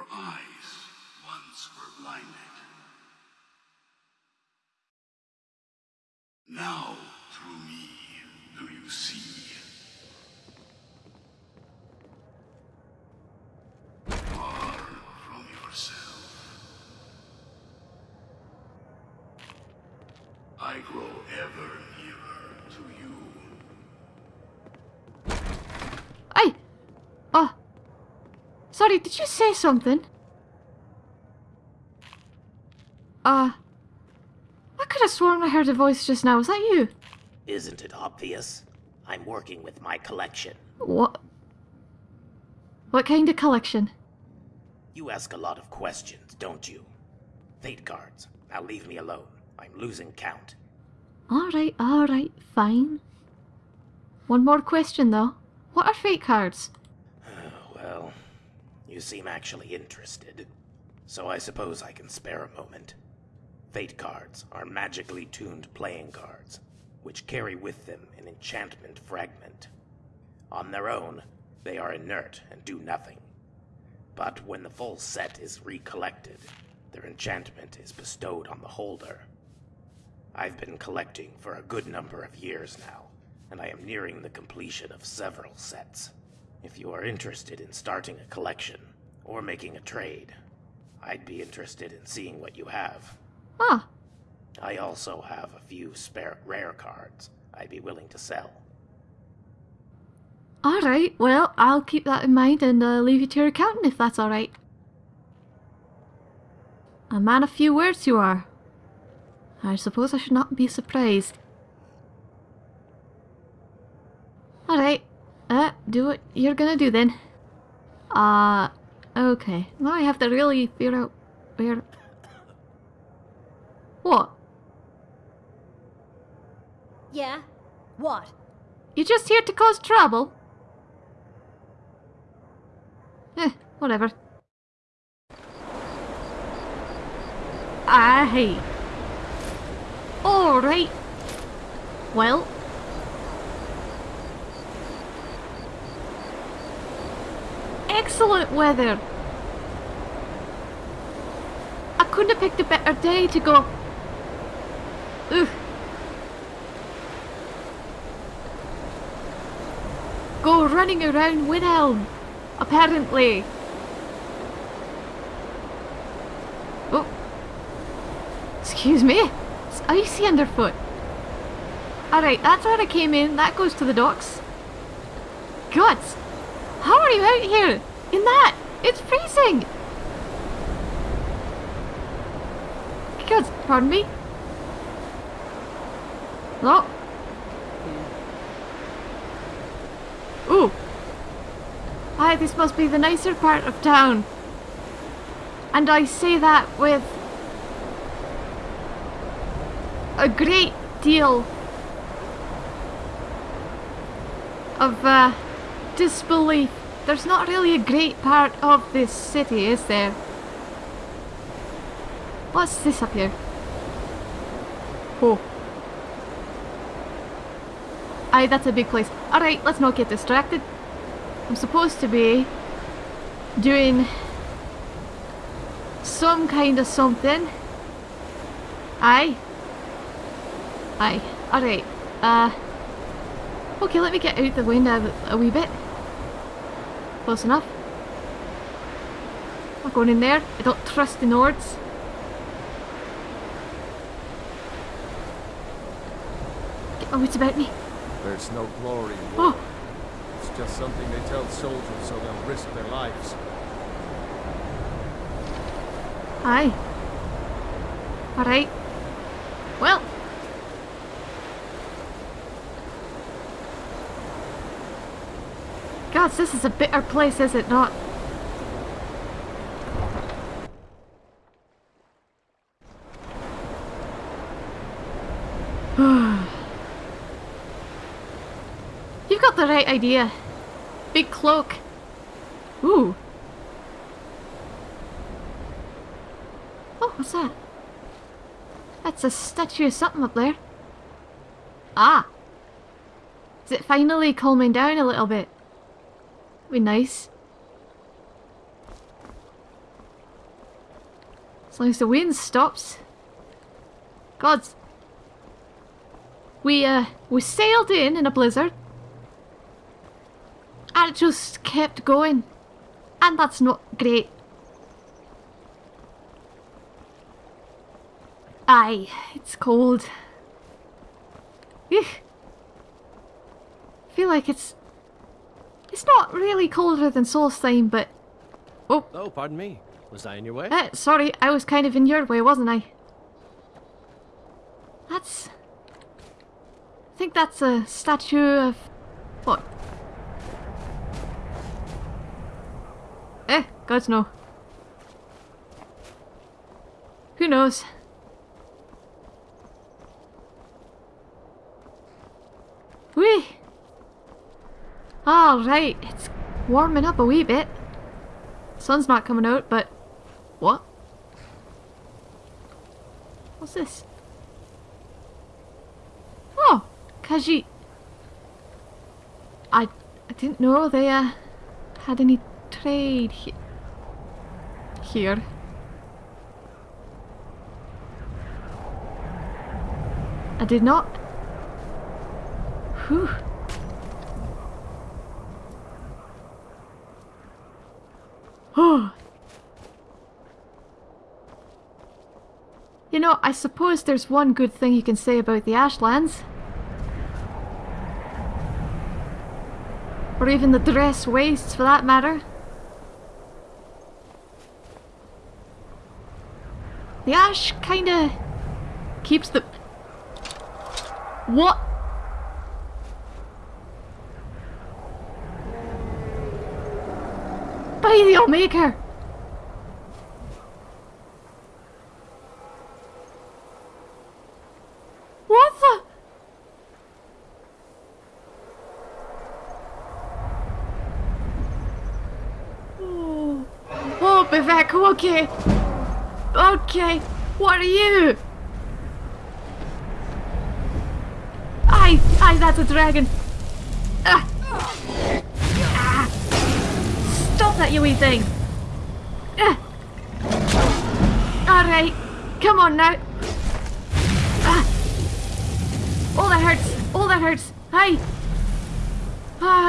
Your eyes once were blinded. Now, through me, do you see? Sorry, did you say something? Uh. I could have sworn I heard a voice just now. Was that you? Isn't it obvious? I'm working with my collection. What? What kind of collection? You ask a lot of questions, don't you? Fate cards. Now leave me alone. I'm losing count. Alright, alright, fine. One more question though. What are fate cards? Well, you seem actually interested. So I suppose I can spare a moment. Fate cards are magically tuned playing cards, which carry with them an enchantment fragment. On their own, they are inert and do nothing. But when the full set is recollected, their enchantment is bestowed on the holder. I've been collecting for a good number of years now, and I am nearing the completion of several sets. If you are interested in starting a collection, or making a trade, I'd be interested in seeing what you have. Ah, I also have a few spare rare cards I'd be willing to sell. alright. Well, I'll keep that in mind and uh, leave you to your accountant if that's alright. A man of few words you are. I suppose I should not be surprised. Alright. Uh, do what you're gonna do then. Uh, okay. Now I have to really figure out where... What? Yeah? What? You're just here to cause trouble? Eh, whatever. Aye. Alright. Well. Excellent weather. I couldn't have picked a better day to go. Ugh. Go running around Windhelm, apparently. Oh. Excuse me. It's icy underfoot. Alright, that's where I came in. That goes to the docks. Gods! How are you out here? In that? It's freezing! Gods, pardon me? No. Ooh. Aye, this must be the nicer part of town. And I say that with a great deal of uh, disbelief. There's not really a great part of this city, is there? What's this up here? Oh. Aye, that's a big place. Alright, let's not get distracted. I'm supposed to be doing some kind of something. Aye. Aye. Alright. Uh. Okay, let me get out the window a, a wee bit. Close enough. Not going in there. I don't trust the Nords. Oh, Get my wits about me. There's no glory in war. Oh, It's just something they tell soldiers so they'll risk their lives. aye. Alright. Well. Gods, this is a bitter place, is it not? You've got the right idea. Big cloak. Ooh. Oh, what's that? That's a statue of something up there. Ah. Is it finally calming down a little bit? Be nice. As long as the wind stops. Gods. We, uh, we sailed in in a blizzard. And it just kept going. And that's not great. Aye, it's cold. Eugh. feel like it's... It's not really colder than Solstheim, but... Oh, Oh, pardon me. Was I in your way? uh, sorry, I was kind of in your way, wasn't I? That's... I think that's a statue of... What? Eh, gods no. Who knows? Whee! Alright, it's warming up a wee bit. Sun's not coming out, but... What? What's this? Oh! Kaji... I... I didn't know they, uh... Had any trade he here. I did not. Whew. You know, I suppose there's one good thing you can say about the Ashlands. Or even the dress wastes for that matter. The ash kinda keeps the... What? By the Omega! What the? Oh, oh Vivec, okay. Okay, what are you? Aye, aye, that's a dragon. That, you wee thing. Ah. Alright, come on now. Ah. Oh, that hurts. Oh, that hurts. Hi.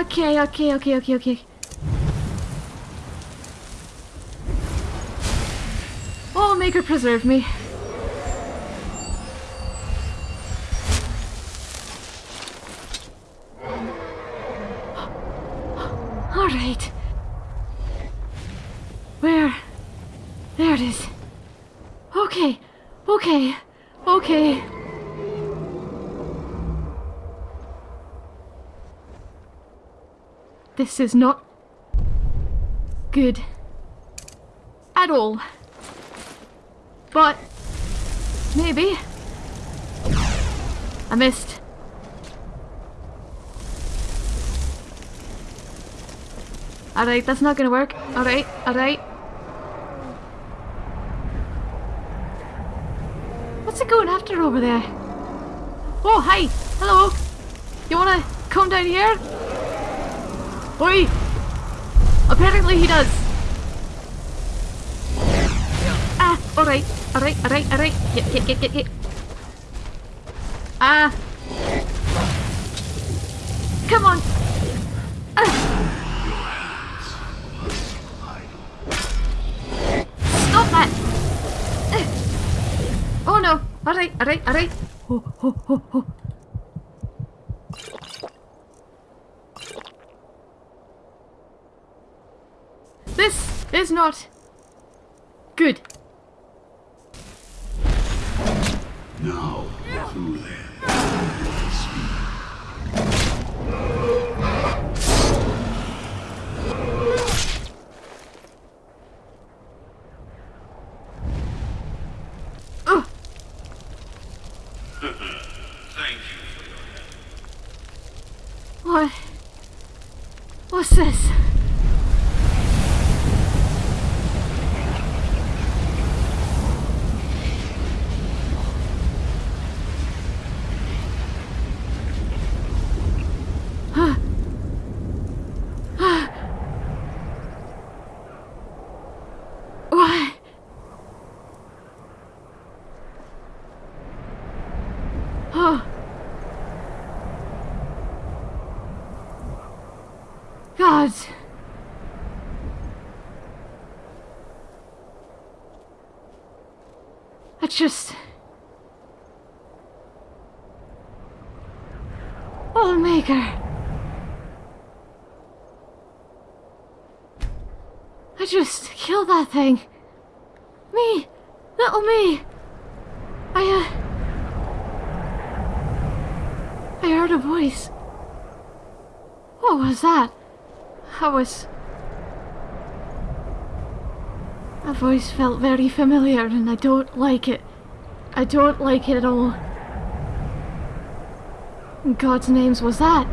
Okay, okay, okay, okay, okay. Oh, Maker preserve me. This is not good at all. But maybe I missed. Alright, that's not gonna work. Alright, alright. What's it going after over there? Oh, hi! Hello! You wanna come down here? Oi! Apparently he does. Ah, alright, alright, alright, alright. Get, get, get, get, get. Ah. Come on. Ah. Stop that. Ah. Oh no. Alright, alright, alright. Oh, oh, oh, oh. This is not good. Now, through them. Ugh. Thank you for your help. What? What's this? I just. Oh, Maker! I just killed that thing. Me! Little me! I, uh. I heard a voice. What was that? I was. That voice felt very familiar and I don't like it. I don't like it at all. In God's names was that?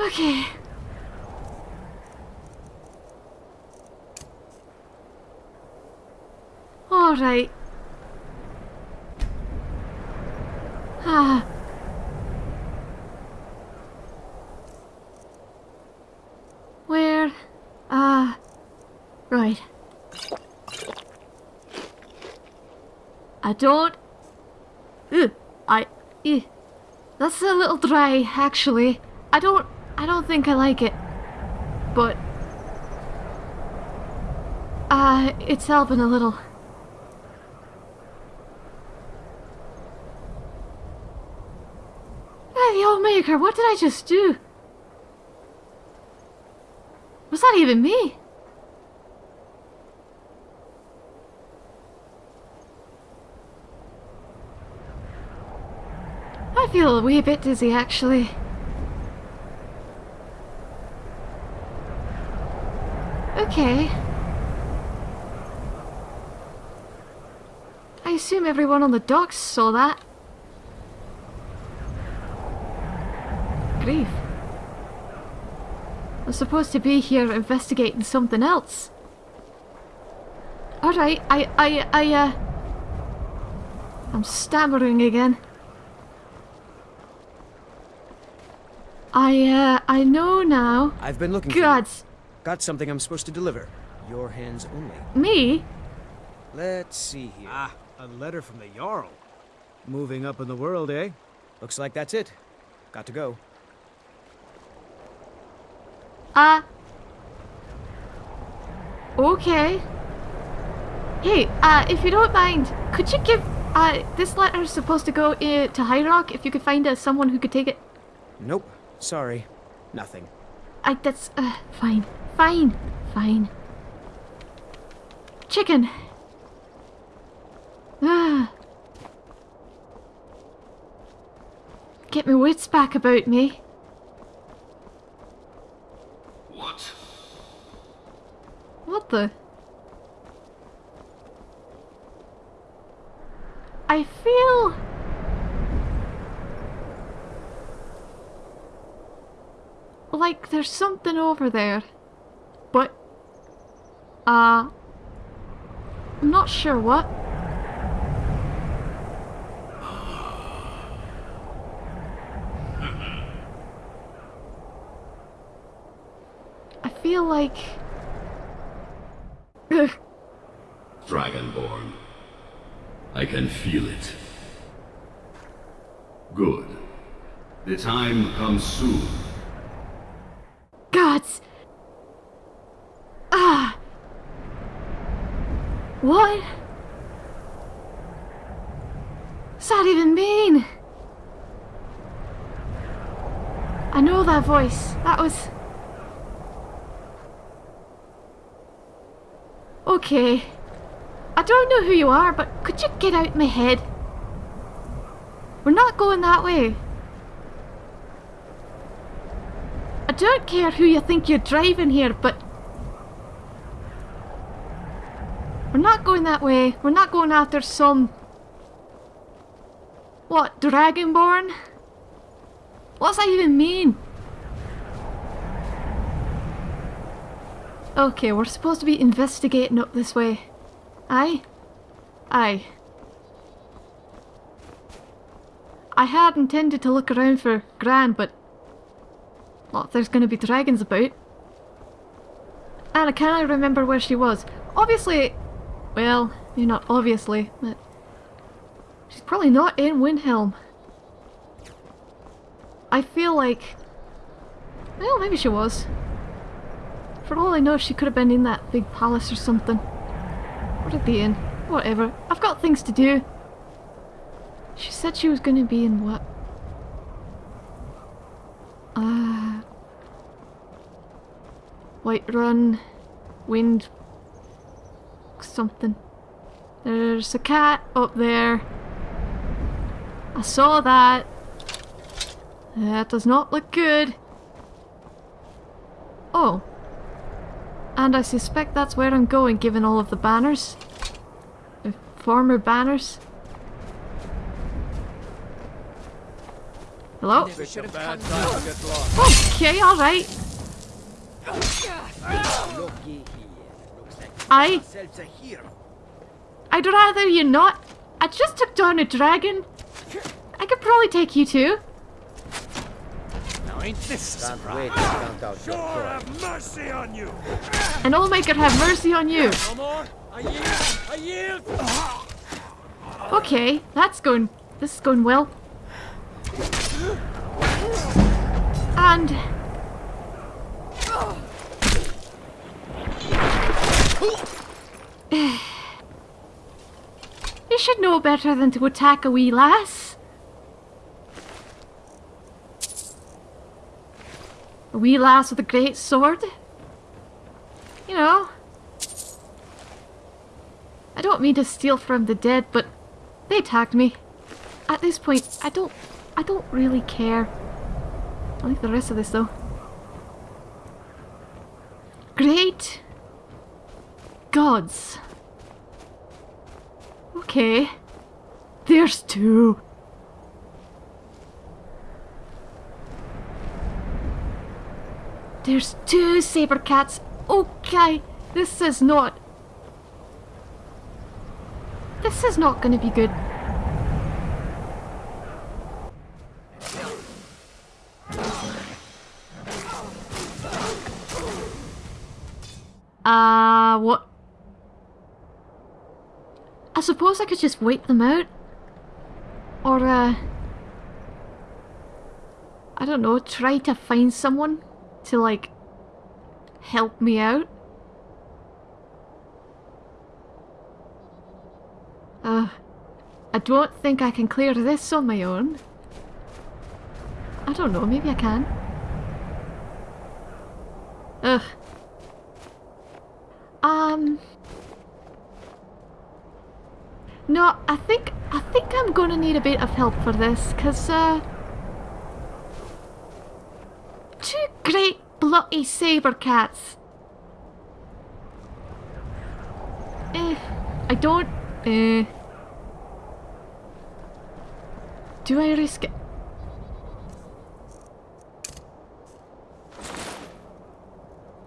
Okay. Alright. Ah. Where? Ah. right. I don't. I. That's a little dry, actually. I don't. I don't think I like it. But. Uh, it's helping a little. Hey, the old maker, what did I just do? Was that even me? Feel a wee bit dizzy actually. Okay. I assume everyone on the docks saw that. Grief. I'm supposed to be here investigating something else. Alright, I, I, I, uh... I'm stammering again. I, uh, I know now. I've been looking for you. Gods, Got something I'm supposed to deliver. Your hands only. me? Let's see here. Ah, a letter from the Jarl. Moving up in the world, eh? Looks like that's it. Got to go. Uh... Okay. Hey, uh, if you don't mind, could you give, uh, this letter is supposed to go uh, to High Rock, if you could find uh, someone who could take it. Nope. Sorry. Nothing. I, that's, uh, fine. Fine. Fine. Chicken. Ah. Get my wits back about me. What? What the? I feel... Like there's something over there. But... Uh... I'm not sure what. I feel like... Dragonborn. I can feel it. Good. The time comes soon. Gods! Ah! What? What's that even mean? I know that voice. That was... Okay. I don't know who you are, but could you get out of my head? We're not going that way. I don't care who you think you're driving here, but... We're not going that way. We're not going after some... What, Dragonborn? What's that even mean? Okay, we're supposed to be investigating up this way. Aye? Aye. I had intended to look around for Gran, but not if there's going to be dragons about. And I can't remember where she was. Obviously, well, you're not obviously, but she's probably not in Windhelm. I feel like, well, maybe she was. For all I know, she could have been in that big palace or something. We're at the inn. Whatever. I've got things to do. She said she was going to be in what? Uh, Whiterun, Wind, something. There's a cat up there. I saw that. That does not look good. Oh. And I suspect that's where I'm going given all of the banners. The former banners. Hello? It's a bad time to get lost. Okay, alright. Looky here. Looks like I ourselves a hero. I'd rather you not. I just took down a dragon. I could probably take you too. Now ain't this Can't wait to count out your coin. mercy on you! And my god, have mercy on you. No more? I yield! I yield! Okay, that's going. This is going well. And. You should know better than to attack a wee lass. A wee lass with a great sword. You know. I don't mean to steal from the dead, but they attacked me. At this point, I don't I don't really care. I'll leave the rest of this though. Great gods. Okay. There's two. There's two saber cats. Okay, this is not. This is not going to be good. Uh, what? I suppose I could just wait them out. Or, uh... I don't know, try to find someone to, like, help me out. Uh, I don't think I can clear this on my own. I don't know, maybe I can. Ugh. Um... No, I think I think I'm gonna need a bit of help for this, cause uh two great bloody saber cats. Eh, I don't eh Do I risk it?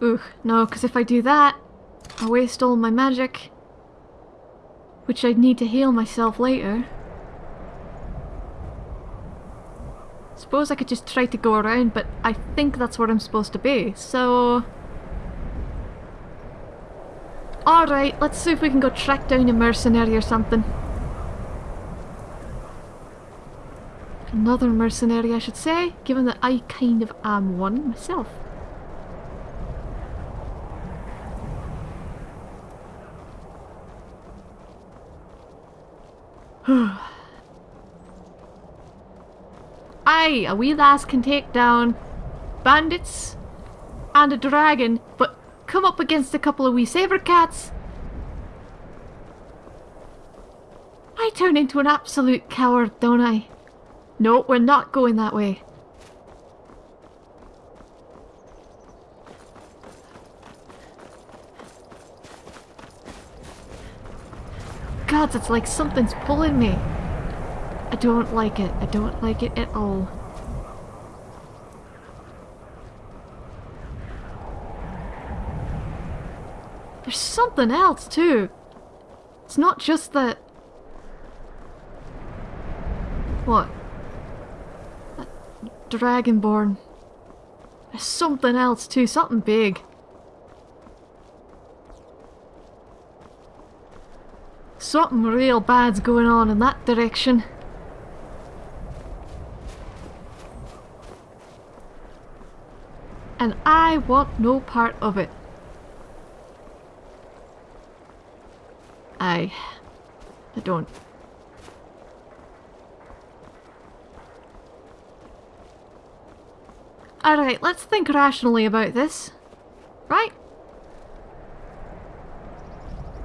Ugh, no, because if I do that, I waste all my magic which I'd need to heal myself later. Suppose I could just try to go around, but I think that's where I'm supposed to be, so... Alright, let's see if we can go track down a mercenary or something. Another mercenary, I should say, given that I kind of am one myself. Aye, a wee lass can take down bandits and a dragon, but come up against a couple of wee saber cats. I turn into an absolute coward, don't I? No, we're not going that way. God, it's like something's pulling me. I don't like it. I don't like it at all. There's something else too. It's not just that... What? That Dragonborn. There's something else too, something big. Something real bad's going on in that direction. And I want no part of it. I... I don't. Alright, let's think rationally about this. Right?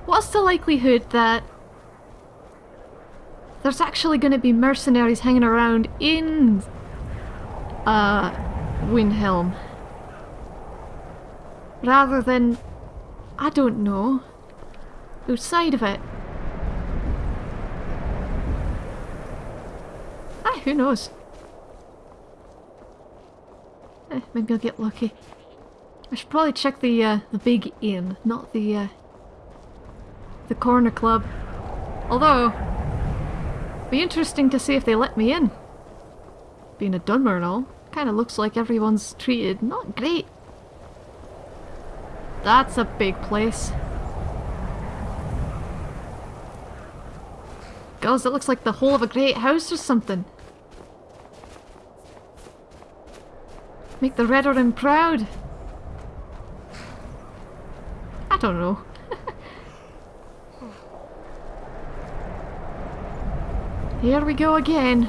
What's the likelihood that there's actually going to be mercenaries hanging around in uh, Windhelm? Rather than, I don't know, outside of it. Ah, who knows? Eh, maybe I'll get lucky. I should probably check the uh, the big inn, not the uh, the corner club. Although, be interesting to see if they let me in. Being a Dunmer and all, kind of looks like everyone's treated not great. That's a big place. Gosh, that looks like the whole of a great house or something. Make the Redoran proud. I don't know. Here we go again.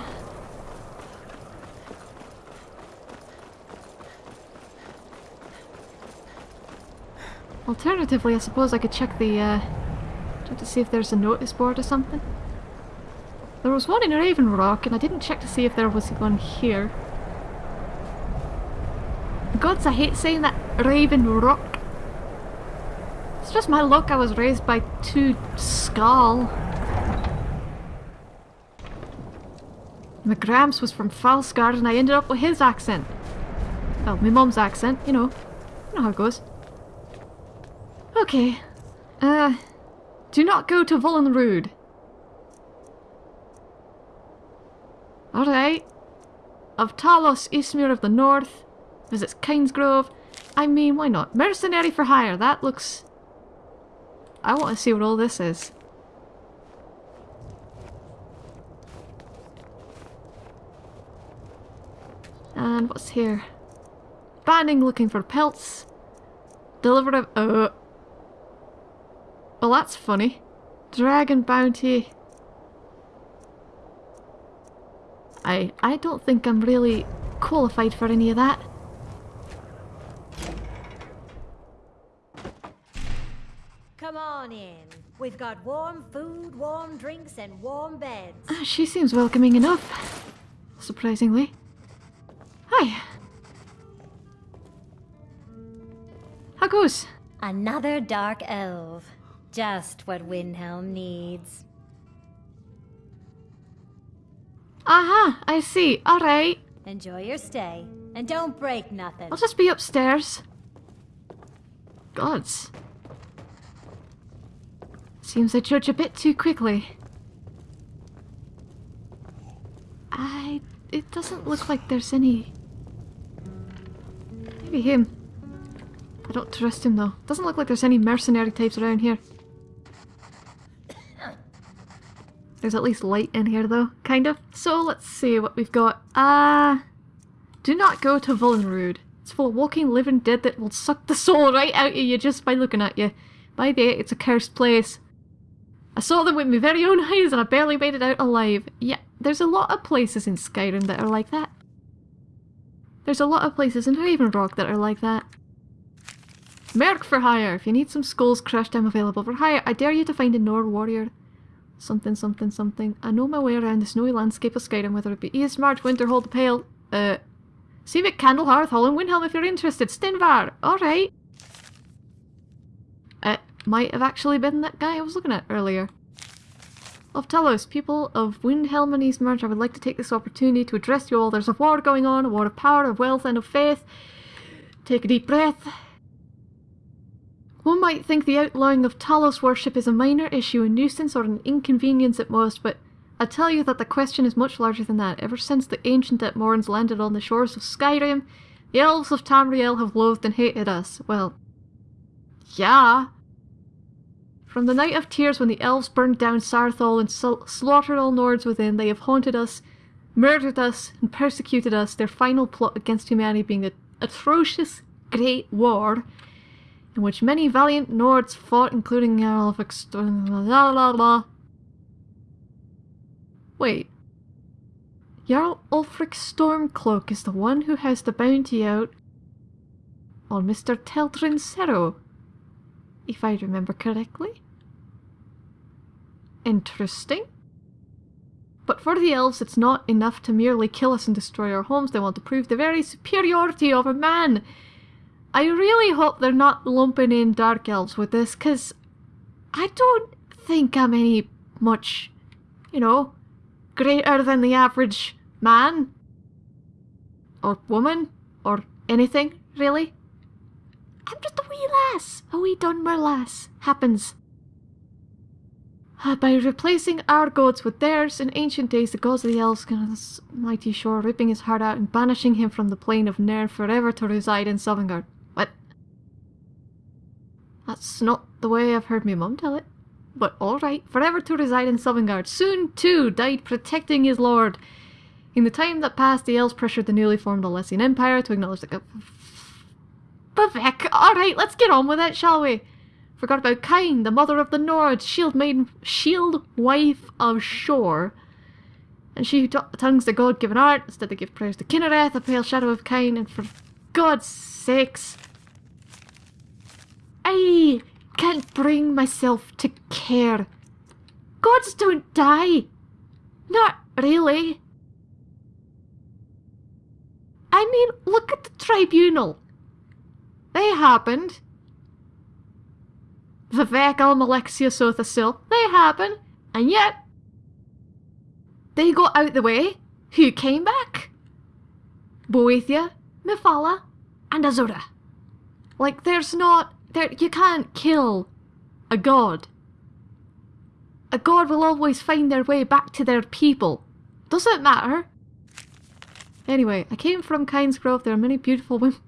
Alternatively, I suppose I could check the, uh, check to see if there's a notice board or something. There was one in Raven Rock, and I didn't check to see if there was one here. Gods, I hate saying that Raven Rock. It's just my luck I was raised by two Skaal. My was from Falsgard and I ended up with his accent. Well, my mum's accent, you know. You know how it goes. Okay. Uh, do not go to Volunruud. Alright. Of Talos, Ysmir of the North. Visits Kynesgrove. I mean, why not? Mercenary for hire, that looks... I want to see what all this is. And what's here? Banning looking for pelts. Deliver a... Uh, well, that's funny. Dragon bounty. I I don't think I'm really qualified for any of that. Come on in. We've got warm food, warm drinks, and warm beds. Ah, she seems welcoming enough. Surprisingly. Hi. How goes? Another dark elf. Just what Windhelm needs. Aha, I see. Alright. Enjoy your stay. And don't break nothing. I'll just be upstairs. Gods. Seems I judge a bit too quickly. I... It doesn't look like there's any... Maybe him. I don't trust him though. Doesn't look like there's any mercenary types around here. There's at least light in here though, kind of. So let's see what we've got. Ah, uh, do not go to Volunruud. It's full of walking living dead that will suck the soul right out of you just by looking at you. By the way, it's a cursed place. I saw them with my very own eyes and I barely made it out alive. Yeah, there's a lot of places in Skyrim that are like that. There's a lot of places in Raven Rock that are like that. Merc for hire. If you need some skulls crushed, I'm available for hire. I dare you to find a Nord warrior. Something, something, something. I know my way around the snowy landscape of Skyrim, whether it be East March, Winterhold, the Pale, uh, Seavic, Candlehearth, Hall, and Windhelm if you're interested. Stenvar! Alright. It might have actually been that guy I was looking at earlier. Of Talos, people of Windhelm and Eastmarch, I would like to take this opportunity to address you all. There's a war going on, a war of power, of wealth, and of faith. Take a deep breath. One might think the outlawing of Talos worship is a minor issue, a nuisance, or an inconvenience at most, but I tell you that the question is much larger than that. Ever since the ancient Atmorans landed on the shores of Skyrim, the elves of Tamriel have loathed and hated us. Well, yeah. From the Night of Tears when the elves burned down Saarthal and slaughtered all Nords within, they have haunted us, murdered us, and persecuted us, their final plot against humanity being the atrocious Great War in which many valiant Nords fought, including Jarl of la la la. Wait. Jarl Ulfric Stormcloak is the one who has the bounty out on Mr. Teldryn Sero, if I remember correctly. Interesting. But for the elves, it's not enough to merely kill us and destroy our homes. They want to prove the very superiority of a man. I really hope they're not lumping in dark elves with this, because I don't think I'm any much, you know, greater than the average man. Or woman. Or anything, really. I'm just a wee lass. A wee Dunmer lass. Happens. Uh, By replacing our gods with theirs, in ancient days the gods of the elves came to this mighty shore, ripping his heart out and banishing him from the plane of Nirn forever to reside in Sovngarde. That's not the way I've heard my mum tell it. But alright, forever to reside in Sovngarde. Soon, too, died protecting his lord. In the time that passed, the elves pressured the newly formed Alessian Empire to acknowledge the... Vivec, alright, let's get on with it, shall we? Forgot about Kyne, the mother of the Nords, shield maiden, shield wife of Shor. And she who tongues the god-given art, instead they give prayers to Kynareth, the pale shadow of Kyne, and for God's sakes... I can't bring myself to care. Gods don't die. Not really. I mean, look at the tribunal. They happened. Vivec Al Malexia Sotha Sil, they happened, and yet they got out the way. Who came back? Boethiah, Mephala, and Azura. Like, there's not. There, you can't kill a god. A god will always find their way back to their people. Doesn't matter. Anyway, I came from Kynes Grove. There are many beautiful women.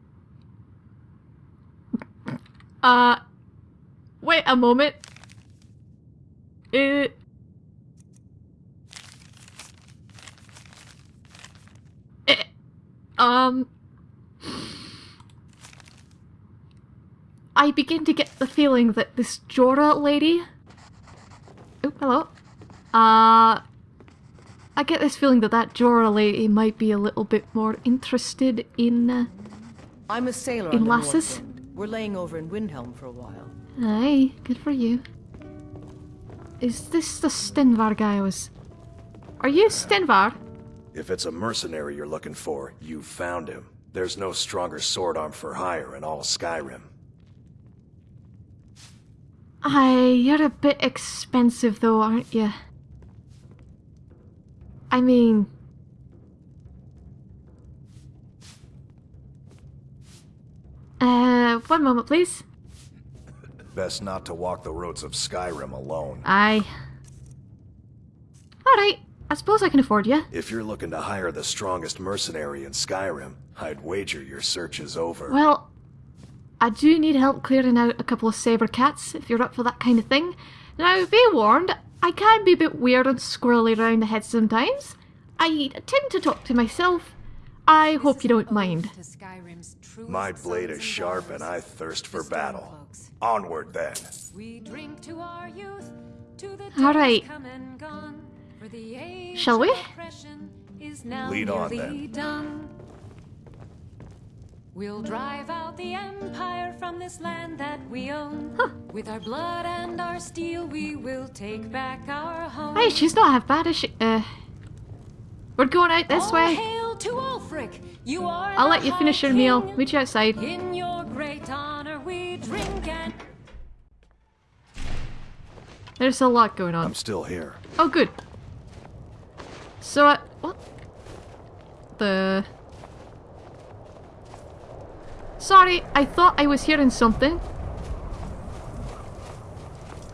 Uh, wait a moment. Uh, eh, um, I begin to get the feeling that this Jorah lady. Oh, hello. Uh, I get this feeling that that Jorah lady might be a little bit more interested in. Uh, I'm a sailor In on lasses? We're laying over in Windhelm for a while. Aye, good for you. Is this the Stenvar guy I was... Are you Stenvar? If it's a mercenary you're looking for, you've found him. There's no stronger sword arm for hire in all Skyrim. Aye, you're a bit expensive though, aren't you? I mean... Uh, one moment please. Best not to walk the roads of Skyrim alone. Aye. Alright, I suppose I can afford you. If you're looking to hire the strongest mercenary in Skyrim, I'd wager your search is over. Well, I do need help clearing out a couple of saber cats if you're up for that kind of thing. Now, be warned, I can be a bit weird and squirrely around the head sometimes. I tend to talk to myself. I hope you don't mind. My blade is sharp and I thirst for battle. Onward then. We drink to our youth, to the All right. come and gone, for the age Shall we? of oppression is now Lead on, nearly then. Done. We'll drive out the empire from this land that we own. With our blood and our steel, we will take back our home. Hey, she's not half bad, is she? Uh, we're going out this All way. hail to Ulfric! You are I'll let you finish your meal. King. Meet you outside. In your great honor, we drink and There's a lot going on. I'm still here. Oh, good. So, uh, what? The... Sorry, I thought I was hearing something.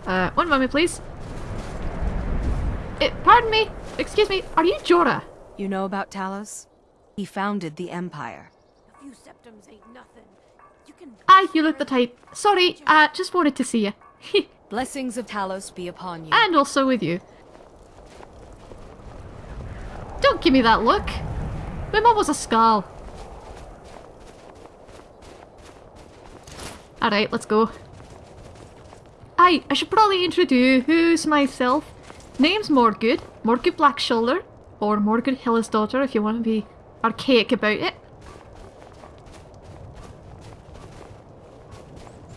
Uh, one moment, please. Uh, pardon me. Excuse me. Are you Jorah? You know about Talos? He founded the Empire. A few septims ain't nothing. You can. Ah, you look the type. Sorry, uh, just wanted to see you. Blessings of Talos be upon you. and also with you. Don't give me that look. My mum was a Skaal. Alright, let's go. Aye, I should probably introduce who's myself. Name's Morgood, Morgood Blackshoulder, or Morgood Hillis daughter if you want to be archaic about it.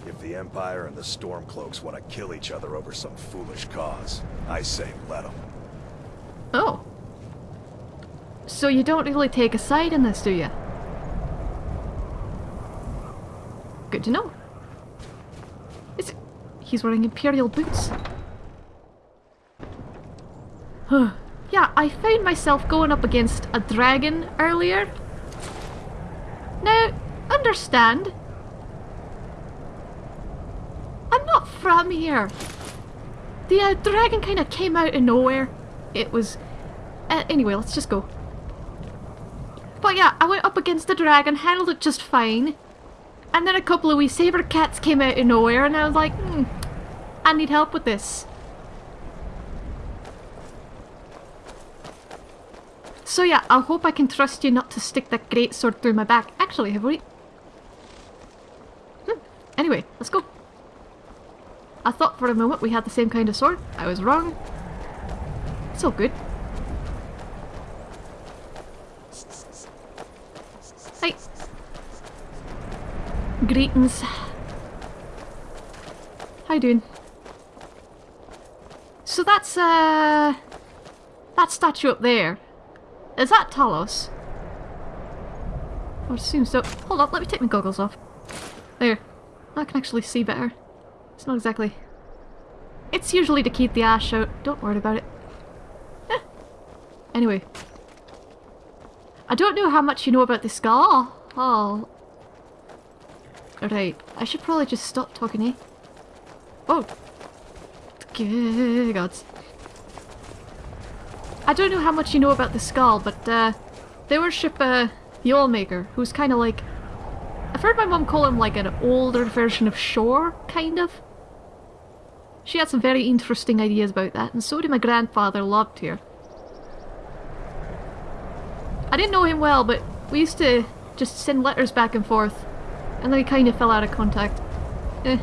If the Empire and the Stormcloaks want to kill each other over some foolish cause, I say let them. Oh. So you don't really take a side in this, do you? Good to know. He's wearing Imperial boots. yeah, I found myself going up against a dragon earlier. Now, understand. I'm not from here. The uh, dragon kind of came out of nowhere. It was... Uh, anyway, let's just go. But yeah, I went up against the dragon, handled it just fine. And then a couple of wee saber cats came out of nowhere and I was like, hmm, I need help with this. So yeah, I hope I can trust you not to stick that great sword through my back. Actually, have we... Hmm. Anyway, let's go. I thought for a moment we had the same kind of sword. I was wrong. It's all good. Hi. Greetings. How you doing? So that's, uh... That statue up there. Is that Talos? I would assume so. Hold on, let me take my goggles off. There. I can actually see better. It's not exactly... It's usually to keep the ash out. Don't worry about it. Eh. Anyway. I don't know how much you know about this Skaal. Oh. Right. I should probably just stop talking, eh? Oh. Gods. I don't know how much you know about the Skaal, but uh, they worship uh, the Allmaker, who's kind of like... I've heard my mum call him like an older version of Shor, kind of. She had some very interesting ideas about that, and so did my grandfather, Lobtier. I didn't know him well, but we used to just send letters back and forth, and then he kind of fell out of contact. Eh,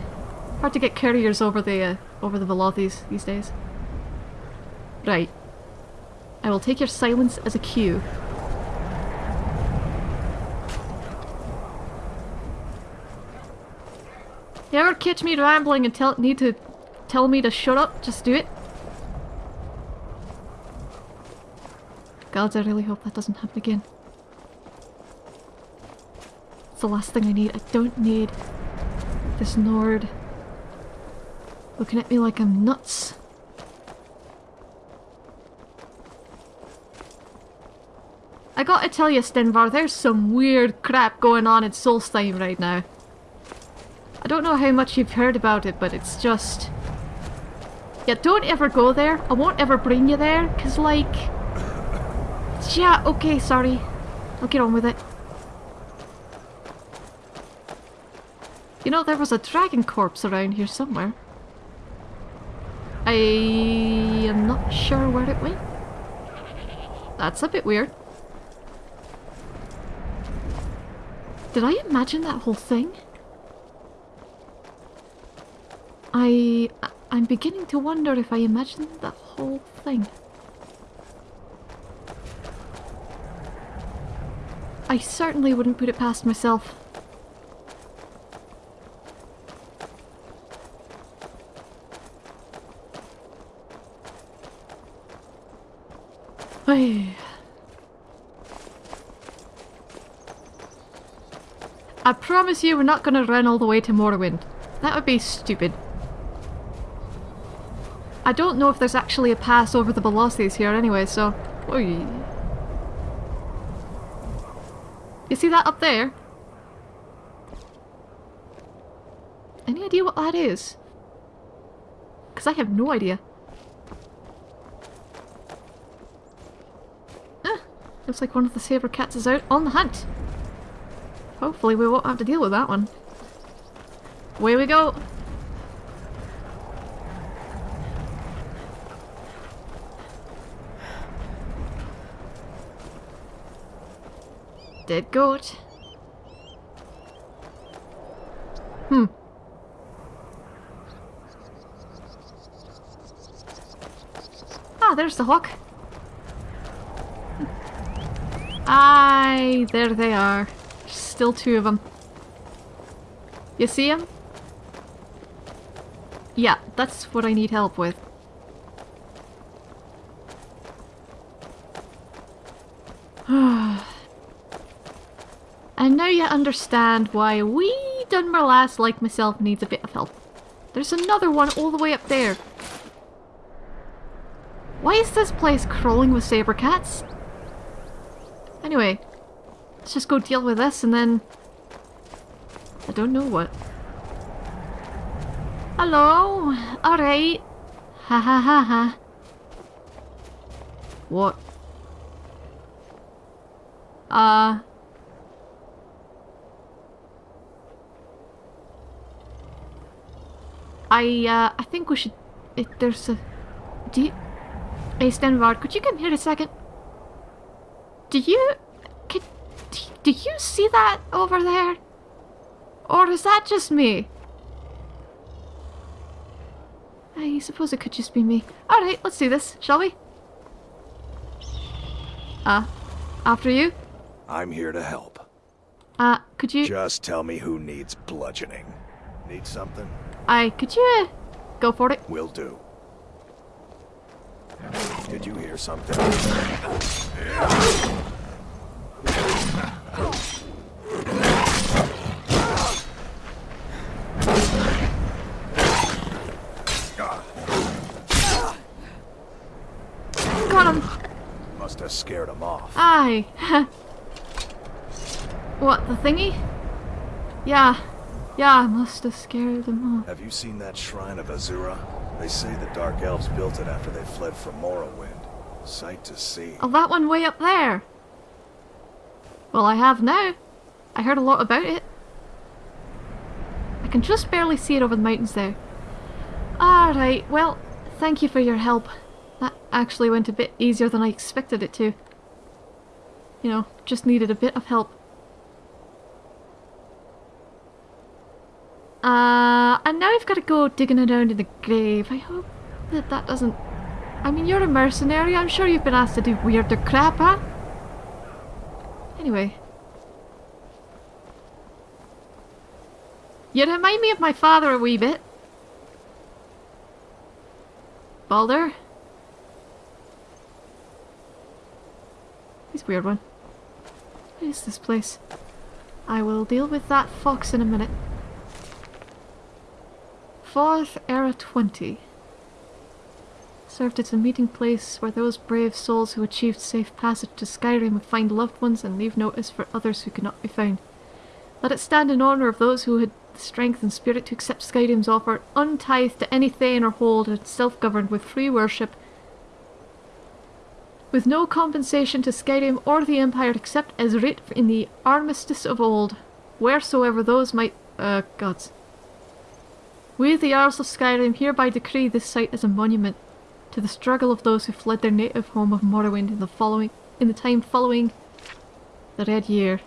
hard to get couriers over the uh, over the Velothes these days. Right. I will take your silence as a cue. You ever catch me rambling and tell need to tell me to shut up? Just do it. Gods, I really hope that doesn't happen again. The last thing I need. I don't need this Nord looking at me like I'm nuts. I gotta tell you, Stenvar, there's some weird crap going on in Solstheim right now. I don't know how much you've heard about it, but it's just... Yeah, don't ever go there. I won't ever bring you there, because, like... Yeah, okay, sorry. I'll get on with it. You know, there was a dragon corpse around here somewhere. I am not sure where it went. That's a bit weird. Did I imagine that whole thing? I... I'm beginning to wonder if I imagined that whole thing. I certainly wouldn't put it past myself. I promise you we're not going to run all the way to Morrowind. That would be stupid. I don't know if there's actually a pass over the Velothes here anyway, so... Oy. You see that up there? Any idea what that is? Because I have no idea. Looks like one of the saber cats is out on the hunt. Hopefully we won't have to deal with that one. Away we go! Dead goat. Hmm. Ah, there's the hawk. Aye, there they are. Still two of them. You see them? Yeah, that's what I need help with. and now you understand why wee Dunmer lass like myself needs a bit of help. There's another one all the way up there. Why is this place crawling with saber cats? Anyway, let's just go deal with this and then... I don't know what. Hello? Alright. Ha ha ha ha. What? Uh... I, uh, I think we should... There's a... Do you... Hey, could you come here a second? Do you... Can, do you see that over there? Or is that just me? I suppose it could just be me. Alright, let's do this, shall we? Uh, after you? I'm here to help. Uh, could you... Just tell me who needs bludgeoning. Need something? I could you uh, go for it? Will do. Did you hear something? Got him. Must have scared him off. Aye. what, the thingy? Yeah. Yeah, I must have scared them off. Have you seen that shrine of Azura? They say the Dark Elves built it after they fled from Morrowind. Sight to see. Oh, that one way up there. Well, I have now. I heard a lot about it. I can just barely see it over the mountains there. Alright, well, thank you for your help. Actually went a bit easier than I expected it to. You know, just needed a bit of help. Uh, and now I've got to go digging around in the grave. I hope that that doesn't... I mean, you're a mercenary. I'm sure you've been asked to do weirder crap, huh? Anyway. You remind me of my father a wee bit. Balder? He's a weird one. What is this place? I will deal with that fox in a minute. Fourth Era 20 served as a meeting place where those brave souls who achieved safe passage to Skyrim would find loved ones and leave notice for others who could not be found. Let it stand in honour of those who had the strength and spirit to accept Skyrim's offer, untithed to any thane or hold, and self-governed with free worship, with no compensation to Skyrim or the Empire except as writ in the Armistice of old, wheresoever those might... uh, gods. We, the Jarls of Skyrim, hereby decree this site as a monument to the struggle of those who fled their native home of Morrowind in the following in the time following the Red Year.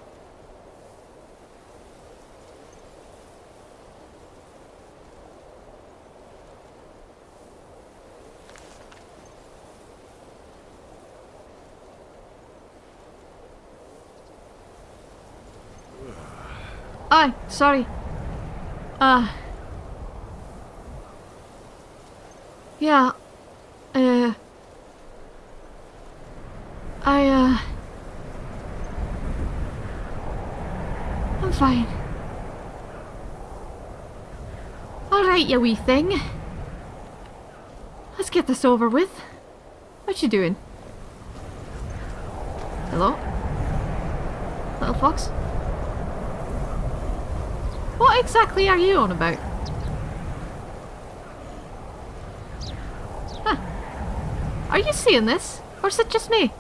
Aye, sorry. Uh... Yeah. Uh... I, uh... I'm fine. Alright, you wee thing. Let's get this over with. What you doing? Hello? Little fox? What exactly are you on about? Huh. Are you seeing this? Or is it just me?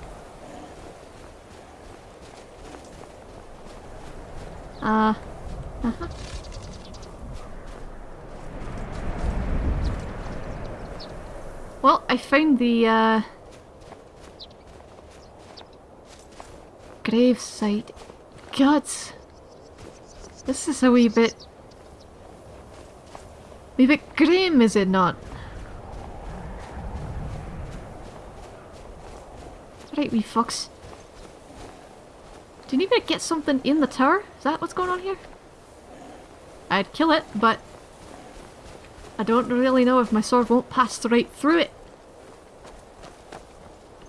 Uh... Uh -huh. Well, I found the, uh... Grave site. Gods! This is a wee bit... wee bit grim, is it not? Right, we fucks. Do you need me to get something in the tower? Is that what's going on here? I'd kill it, but I don't really know if my sword won't pass right through it.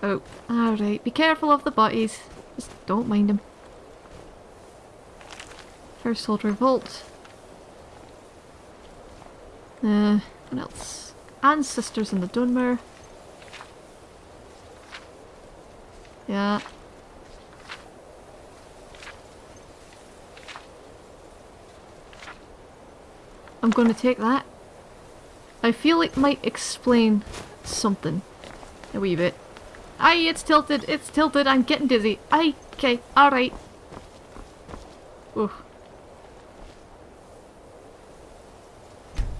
Oh, alright. Be careful of the bodies. Just don't mind them. Household revolt. Uh, what else? Ancestors in the Dunmer. Yeah. I'm going to take that. I feel it might explain something. A wee bit. Aye, it's tilted, it's tilted, I'm getting dizzy. Aye, okay, alright. Ooh.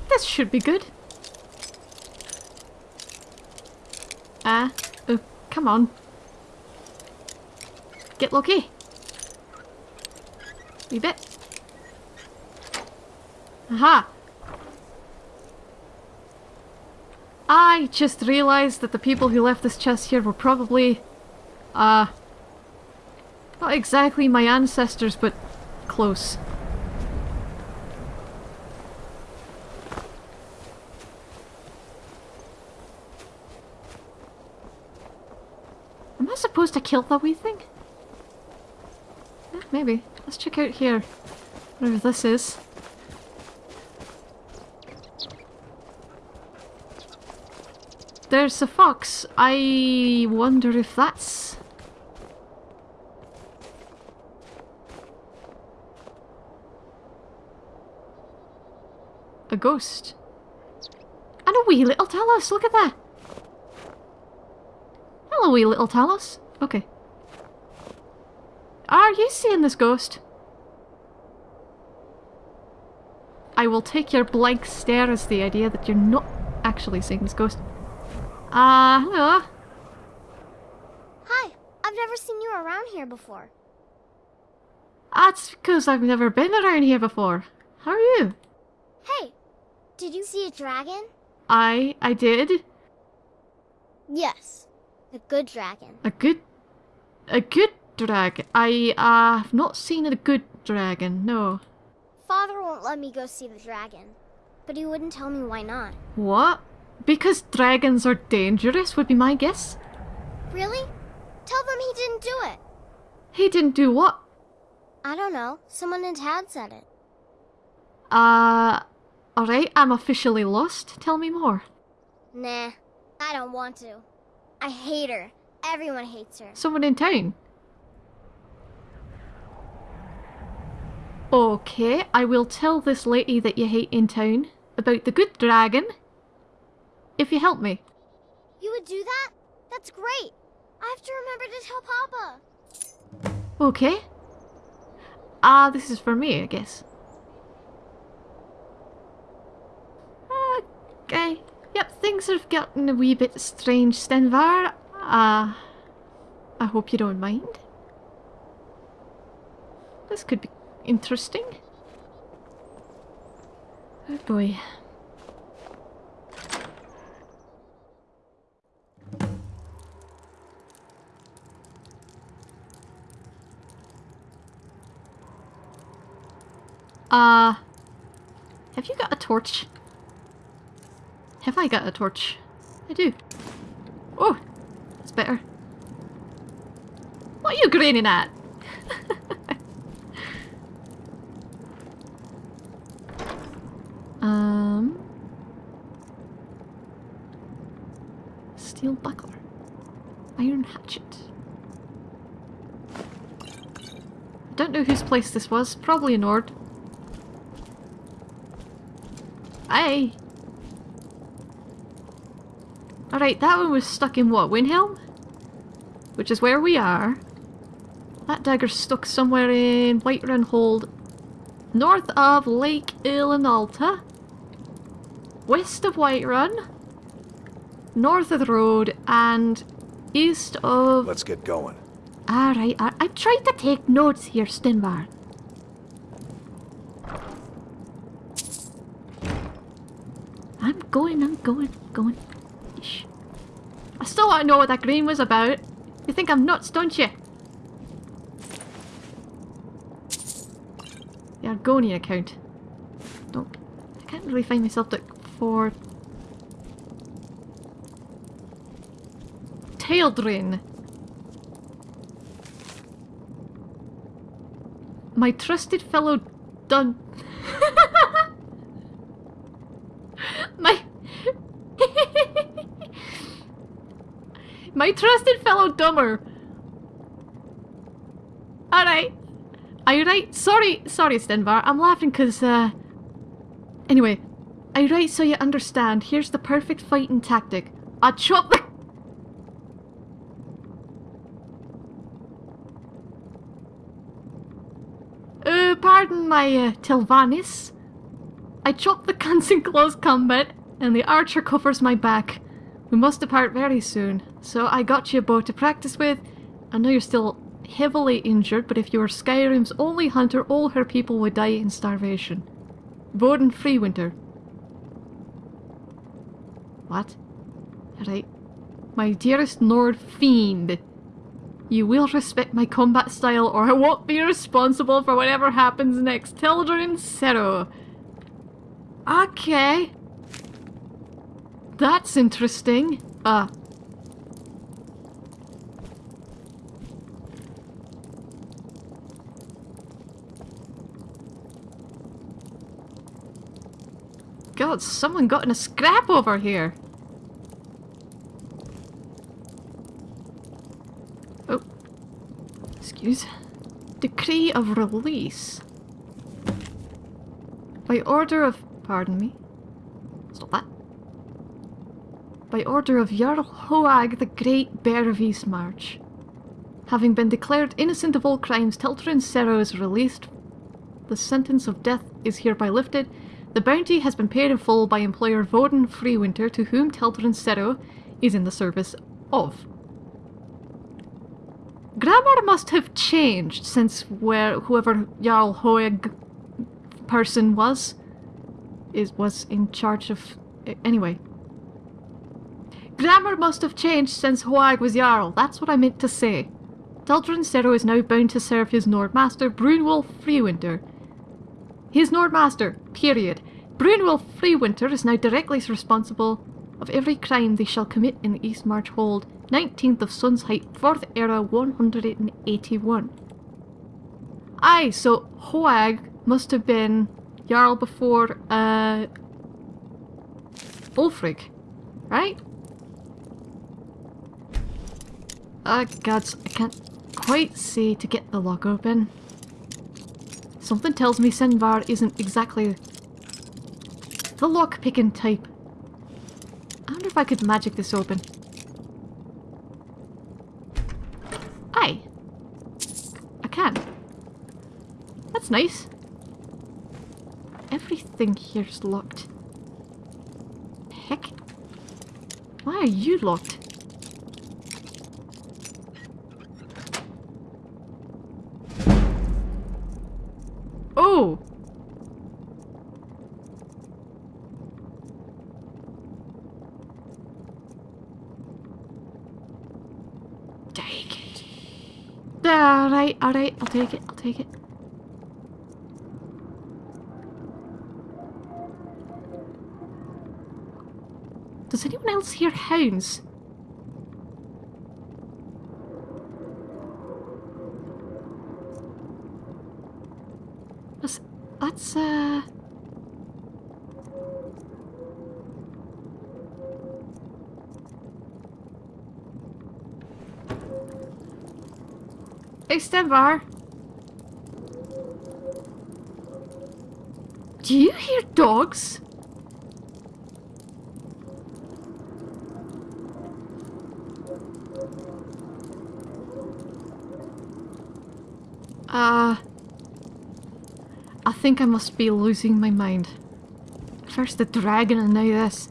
This should be good. Ah, oh, come on. Get lucky. Wee bit. Aha! I just realised that the people who left this chest here were probably, uh, not exactly my ancestors, but close. Am I supposed to kill the wee thing? Yeah, maybe. Let's check out here. Whatever this is. There's a fox. I wonder if that's... A ghost. And a wee little Talos, look at that! Hello wee little Talos. Okay. Are you seeing this ghost? I will take your blank stare as the idea that you're not actually seeing this ghost. Ah, uh, hello. Hi, I've never seen you around here before. That's because I've never been around here before. How are you? Hey, did you see a dragon? I, I did. Yes, a good dragon. A good, a good dragon. I uh, have not seen a good dragon. No. Father won't let me go see the dragon, but he wouldn't tell me why not. What? Because dragons are dangerous would be my guess. Really? Tell them he didn't do it. He didn't do what? I don't know. Someone in town said it. Uh, alright, I'm officially lost. Tell me more. Nah, I don't want to. I hate her. Everyone hates her. Someone in town? Okay, I will tell this lady that you hate in town about the good dragon. If you help me. You would do that? That's great. I have to remember to tell Papa. Okay. Ah, uh, this is for me, I guess. Okay. Yep, things have gotten a wee bit strange, Stenvar. Uh, I hope you don't mind. This could be interesting. Oh boy. Uh, have you got a torch? Have I got a torch? I do. Oh, that's better. What are you grinning at? um, steel buckler, iron hatchet. I don't know whose place this was. Probably a Nord. Hey! Alright, that one was stuck in what, Windhelm? Which is where we are. That dagger's stuck somewhere in Whiterun Hold, north of Lake Ilinalta, west of Whiterun, north of the road, and east of... Let's get going. Alright, I, I tried to take notes here, Stenvar. I'm going, I'm going, going. Still want to know what that green was about. You think I'm nuts, don't you? The Argonian account. Don't. I can't really find myself to for tail drain. My trusted fellow Dun. My trusted fellow Dunmer. Alright. Are you right? Sorry, sorry, Stenvar. I'm laughing because, uh. Anyway, you right so you understand? Here's the perfect fighting tactic. I chop the. Uh, pardon my uh, Telvannis. I chop the guns in close combat, and the archer covers my back. We must depart very soon, so I got you a bow to practice with. I know you're still heavily injured, but if you were Skyrim's only hunter, all her people would die in starvation. Voden Freewinter. What? Right. My dearest Nord Fiend. You will respect my combat style or I won't be responsible for whatever happens next. Teldryn Sero. Okay. That's interesting. Ah. God, someone got in a scrap over here. Oh. Excuse. Decree of release. By order of... Pardon me. Stop that. By order of Jarl Hoag the Great Bear of Eastmarch. Having been declared innocent of all crimes, Teldryn Sero is released. The sentence of death is hereby lifted. The bounty has been paid in full by employer Voden Freewinter, to whom Teldryn Sero is in the service of. Grammar must have changed since where whoever Jarl Hoeg person was is was in charge of anyway. Grammar must have changed since Hoag was Jarl. That's what I meant to say. Teldryn Sero is now bound to serve his Nord Master, Brunwolf Freewinter. His Nord Master, period. Brunwolf Freewinter is now directly responsible of every crime they shall commit in the East March Hold, 19th of Sun's Height, 4th Era 181. Aye, so Hoag must have been Jarl before, uh... Ulfric, right? Ah, gods, I can't quite see to get the lock open. Something tells me Stenvar isn't exactly the lock-picking type. I wonder if I could magic this open. Aye. I can. That's nice. Everything here's locked. Heck. Why are you locked? Oh! Take it. Alright, I'll take it, I'll take it. Does anyone else hear hounds? That's, that's uh... Stenvar. Do you hear dogs? Uh... I think I must be losing my mind. First the dragon and now this.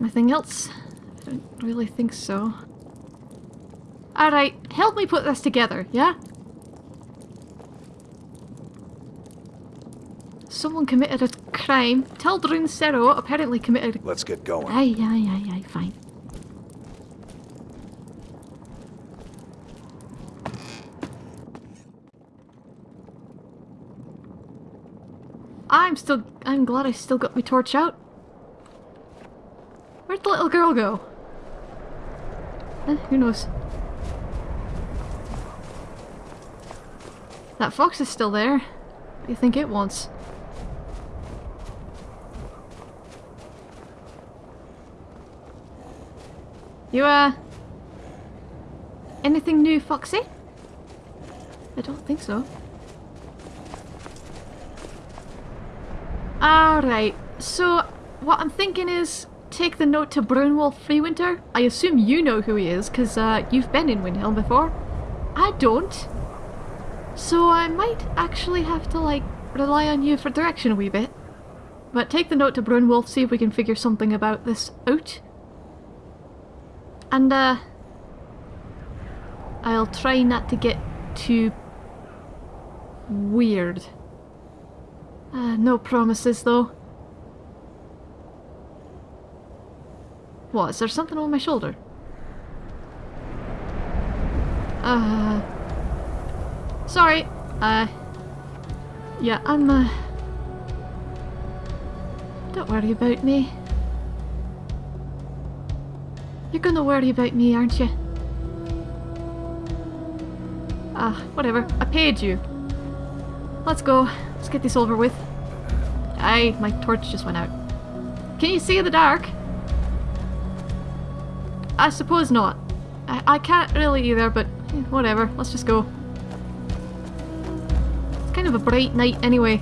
Anything else? I don't really think so. Alright, help me put this together, yeah? Someone committed a crime. Teldryn Sero apparently committed... Let's get going. Aye, aye, aye, aye, fine. I'm still... I'm glad I still got my torch out. Where'd the little girl go? Eh, who knows? That fox is still there. What do you think it wants? You, uh... Anything new, Foxy? I don't think so. Alright, so what I'm thinking is take the note to Brunwolf Freewinter. I assume you know who he is, because uh, you've been in Windhelm before. I don't. So I might actually have to, like, rely on you for direction a wee bit. But take the note to Brunwolf, see if we can figure something about this out. And, uh... I'll try not to get too... weird. Uh, no promises, though. What, is there something on my shoulder? Uh... Sorry. Uh... Yeah, I'm, uh... Don't worry about me. You're gonna worry about me, aren't you? Ah, whatever. I paid you. Let's go. Let's get this over with. Aye, my torch just went out. Can you see in the dark? I suppose not. I, I can't really either, but eh, whatever. Let's just go. A bright night anyway.